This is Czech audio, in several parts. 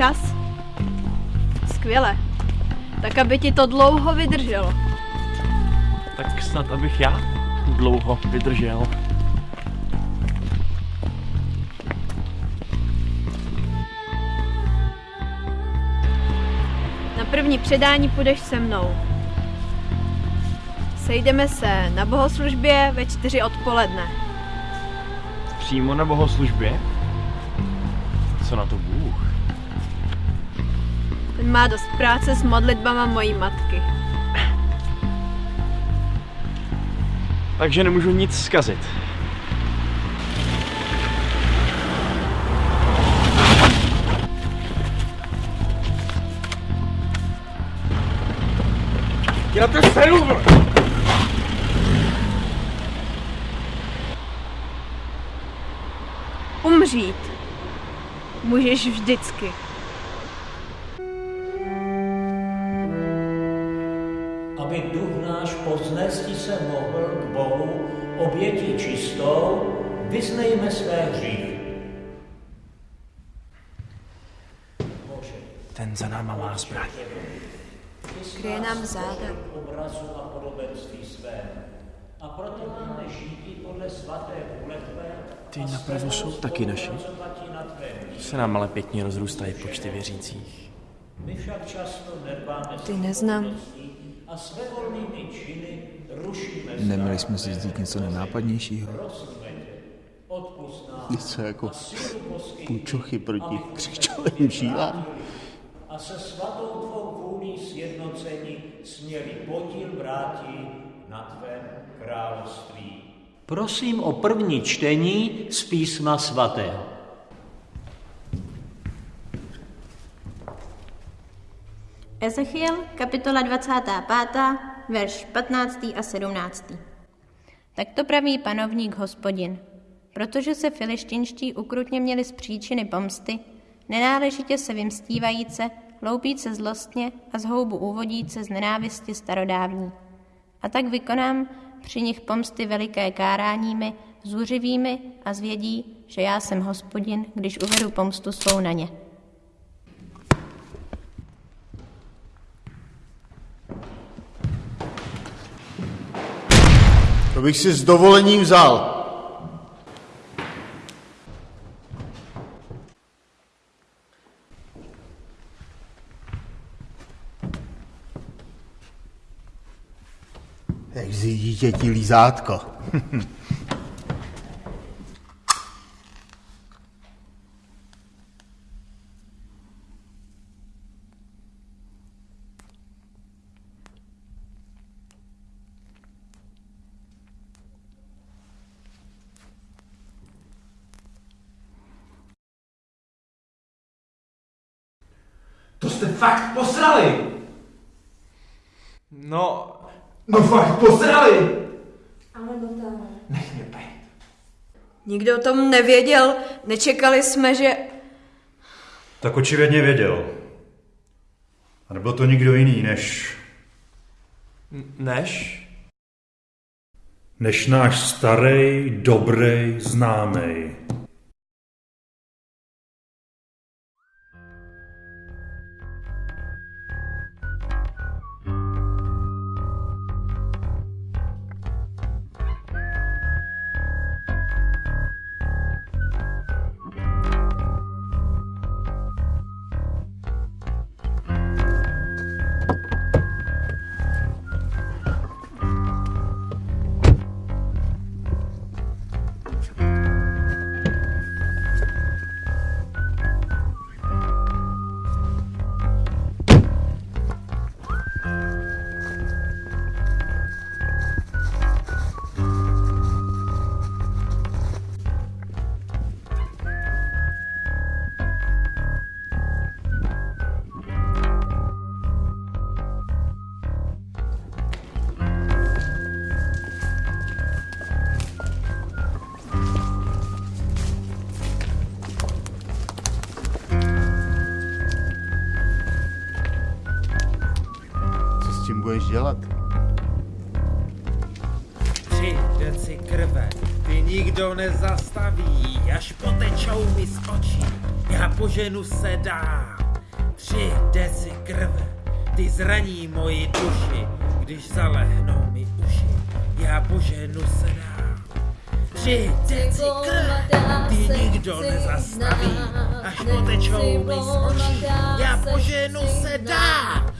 včas? Skvěle. Tak aby ti to dlouho vydrželo. Tak snad abych já dlouho vydržel. Na první předání půjdeš se mnou. Sejdeme se na bohoslužbě ve čtyři odpoledne. Přímo na bohoslužbě? Co na to Bůh? Ten má dost práce s modlitbama mojí matky. Takže nemůžu nic zkazit. Děláte stejnou, Umřít. Můžeš vždycky. Vyznejme své hříchy. Bože, Ten za náma má zbraň. Kryje nám záda. obrazu a podobenství své. A proto máme žít podle svaté vůle Tvé. Ty napravo jsou taky naši. Se nám ale pěkně rozrůstají počty věřících. My však často nedbáme Ty neznám. a svévolnými činy rušíme Neměli jsme si zdít něco nenápadnějšího? Něco jako půjčochy proti křičovým žílám? a se svatou tvou vůlí sjednocení směli podíl vrátí na tvém království. Prosím o první čtení z písma svatého. Ezechiel, kapitola 25, verš 15. a 17. Tak to praví panovník hospodin. Protože se filištinští ukrutně měli z příčiny pomsty, nenáležitě se vymstívajíce, loupíce zlostně a z houbu úvodíce z nenávisti starodávní. A tak vykonám při nich pomsty veliké káráními, zuřivými a zvědí, že já jsem hospodin, když uvedu pomstu svou na ně. To bych si s dovolením vzal. Jak z dítěti lízátko. To jste fakt posrali! No, No fakt posrali! Nikdo o tom nevěděl, nečekali jsme, že... Tak očividně věděl. A nebyl to nikdo jiný než... než? než náš starý, dobrý, známý. Tím budeš dělat? Tři deci krve, ty nikdo nezastaví, až potečou mi z očí, já poženu se dál. Tři deci krve, ty zraní moji duši, když zalehnou mi uši, já poženu se dál. Tři deci krve, ty nikdo nezastaví, až potečou mi z očí, já poženu se dál.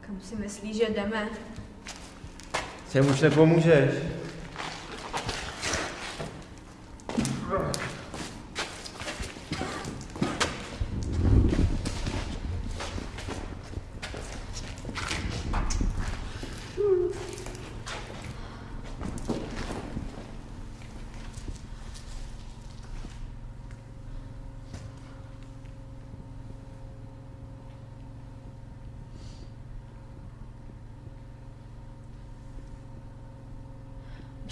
Kam si myslíš, že jdeme? Sem už nepomůžeš.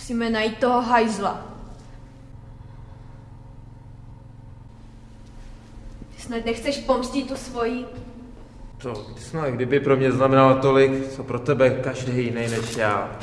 Musíme najít toho hajzla. Ty snad nechceš pomstit tu svoji? To snad kdyby pro mě znamenalo tolik, co pro tebe každý jiný než já.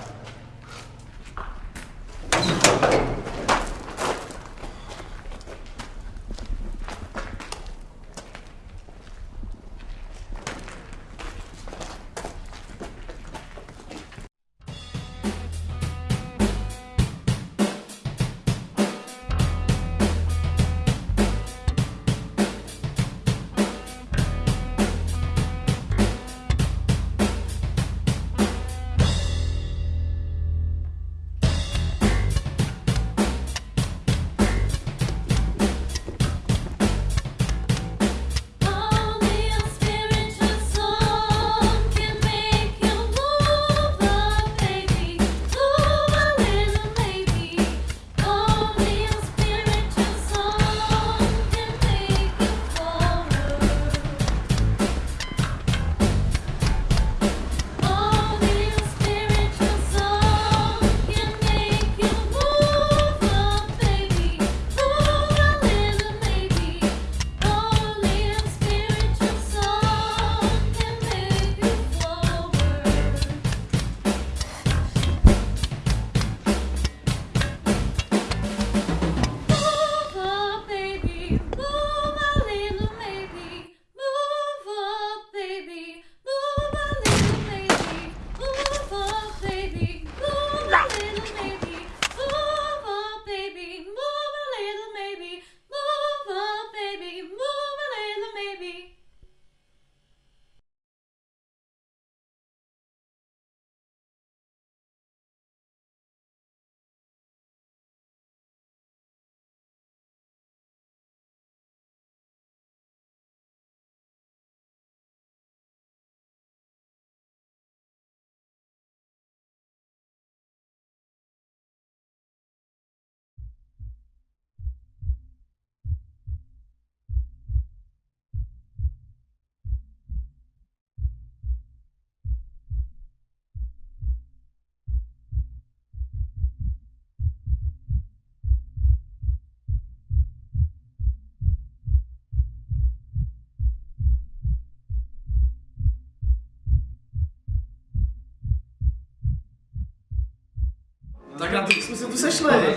Jsme se tu sešli.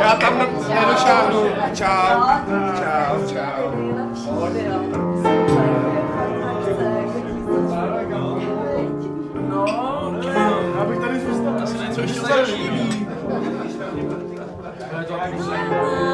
Já tam nedošáhnu. Čau. Čau, čau. No, já bych tady zůstal. Asi něco ještě zajímavý. Má